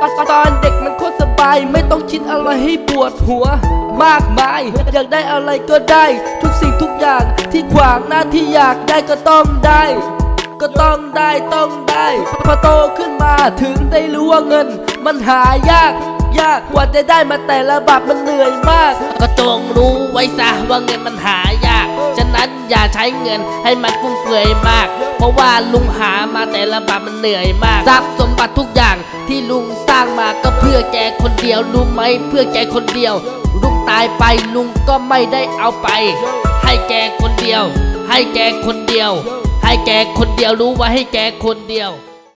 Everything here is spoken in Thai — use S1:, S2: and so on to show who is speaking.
S1: ตอนตอนเด็กมันโคตรสบาย ไม่ต้องคิดอะไรให้ปวดหัว มากมาย อยากได้อะไรก็ได้ ทุกสิ่งทุกอย่างที่ขวางหน้าที่อยากได้ก็ต้องได้ ก็ต้องได้ต้องได้พอโตขึ้นมาถึงได้รู้ว่าเงิน มันหายากยากกว่าจะได้มาแต่ละบาทมันเหนื่อยมาก
S2: ก็จงรู้ไว้ซะว่าเงินมันหายาก ฉะนั้นอย่าใช้เงินให้มันฟุ่มเฟือยมาก เพราะว่าลุงหามาแต่ละบาทมันเหนื่อยมากทรัพย์สมบัติทุกอย่าง มาก็เพื่อแกคนเดียวรู้ไหมเพื่อแกคนเดียวลุงตายไปลุงก็ไม่ได้เอาไป ให้แกคนเดียว ให้แกคนเดียว ให้แกคนเดียวรู้ไว้ให้แกคนเดียว